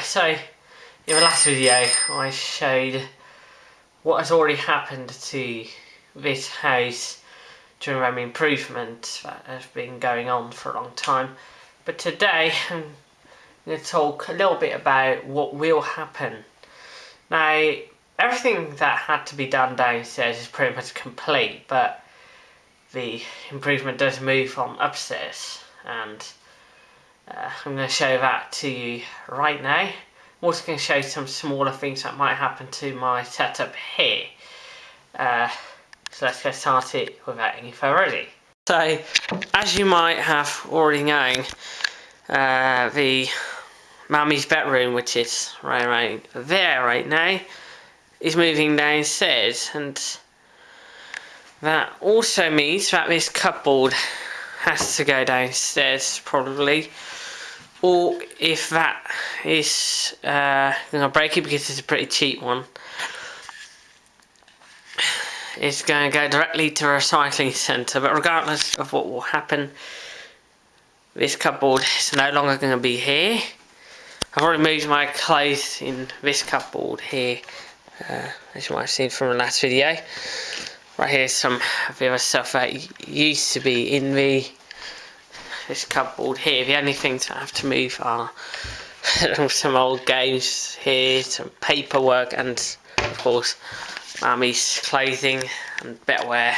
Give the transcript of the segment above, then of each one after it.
so in the last video I showed what has already happened to this house during home improvement that has been going on for a long time. But today I'm going to talk a little bit about what will happen. Now everything that had to be done downstairs is pretty much complete but the improvement does move on upstairs and uh, I'm going to show that to you right now. I'm also going to show you some smaller things that might happen to my setup here. Uh, so let's get started without any further ado. So, as you might have already known, uh, the mummy's bedroom, which is right around there right now, is moving downstairs and that also means that this cupboard has to go downstairs probably or if that is uh, going to break it because it's a pretty cheap one. It's going to go directly to a recycling centre but regardless of what will happen this cupboard is no longer going to be here. I've already moved my clothes in this cupboard here uh, as you might have seen from the last video. Right here's some of the other stuff that used to be in the this cupboard here. The only things I have to move are some old games here, some paperwork, and of course, Mummy's clothing and bettware.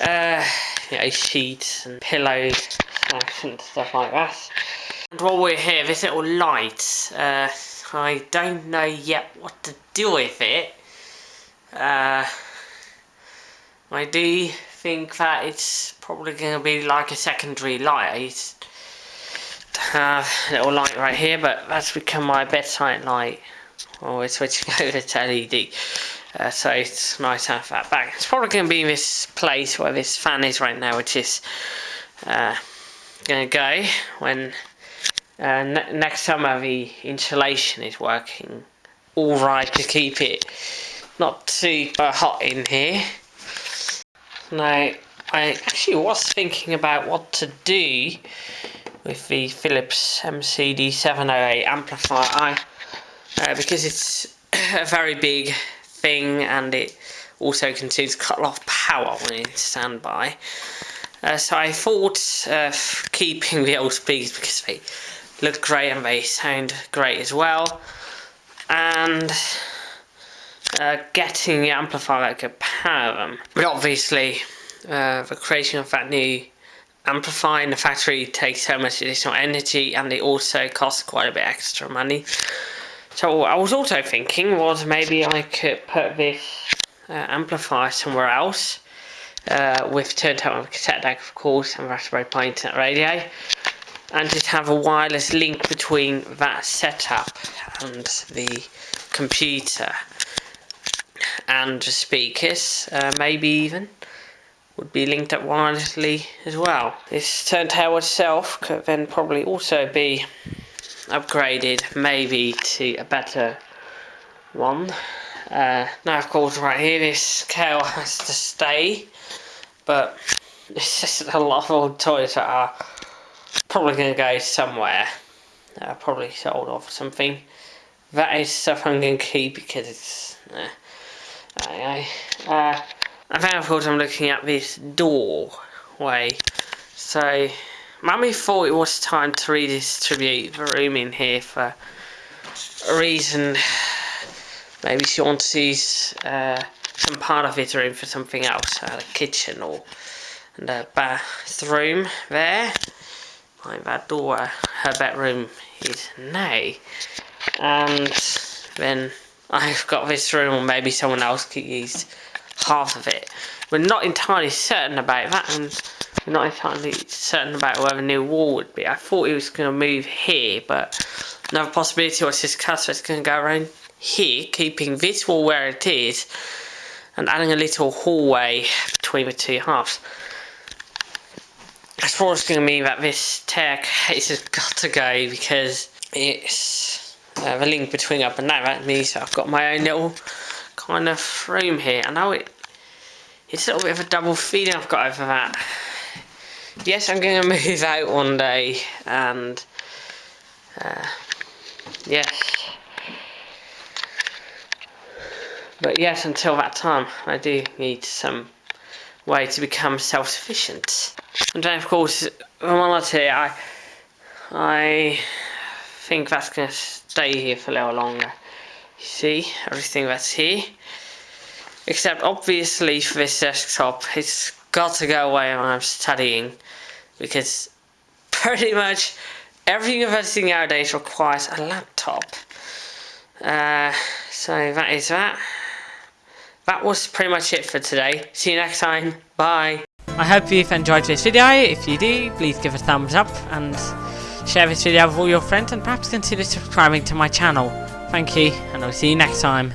Uh, you know, sheets and pillows and stuff like that. And while we're here, this little light, uh, I don't know yet what to do with it. Uh, I do think that it's probably going to be like a secondary light. Uh, little light right here, but that's become my bedside light. Oh, we're switching over to LED. Uh, so it's nice to have that back. It's probably going to be this place where this fan is right now, which is uh, going to go when uh, ne next summer the insulation is working all right to keep it not super hot in here. Now, I actually was thinking about what to do with the Philips MCD708 amplifier I, uh, because it's a very big thing and it also consumes quite a lot of power when it's standby. Uh, so I thought of keeping the old speakers because they look great and they sound great as well. And uh, getting the amplifier that could power them. But obviously, uh, the creation of that new amplifier in the factory takes so much additional energy and it also costs quite a bit extra money. So I was also thinking was maybe I could put this uh, amplifier somewhere else uh, with turntable and cassette deck of course and Raspberry Pi internet radio and just have a wireless link between that setup and the computer and speakers, uh, maybe even, would be linked up wirelessly as well. This turntable itself could then probably also be upgraded maybe to a better one. Uh, now of course right here this scale has to stay, but it's just a lot of old toys that are probably going to go somewhere. Probably sold off something. That is stuff I'm going to keep because it's... Uh, Aye. Uh, and then of course I'm looking at this doorway. So, Mummy thought it was time to redistribute the room in here for a reason. Maybe she wants to use uh, some part of this room for something else, uh, a kitchen or a bathroom there. Like that door, her bedroom is now. And then I've got this room or maybe someone else could use half of it. We're not entirely certain about that and we're not entirely certain about where the new wall would be. I thought it was going to move here but another possibility was this customer is going to go around here keeping this wall where it is and adding a little hallway between the two halves. That's probably going to mean that this staircase has got to go because it's uh, the link between up and down that means I've got my own little kind of room here I know it it's a little bit of a double feeling I've got over that yes I'm going to move out one day and uh, Yes. But yes, until that time, I do need some way to become self-sufficient. And then, of course, I'm here, I, I think that's to stay here for a little longer. You see, everything that's here. Except, obviously, for this desktop, it's got to go away when I'm studying. Because pretty much every university nowadays requires a laptop. Uh, so that is that that was pretty much it for today. See you next time. Bye. I hope you've enjoyed this video. If you do, please give a thumbs up and share this video with all your friends and perhaps consider subscribing to my channel. Thank you, and I'll see you next time.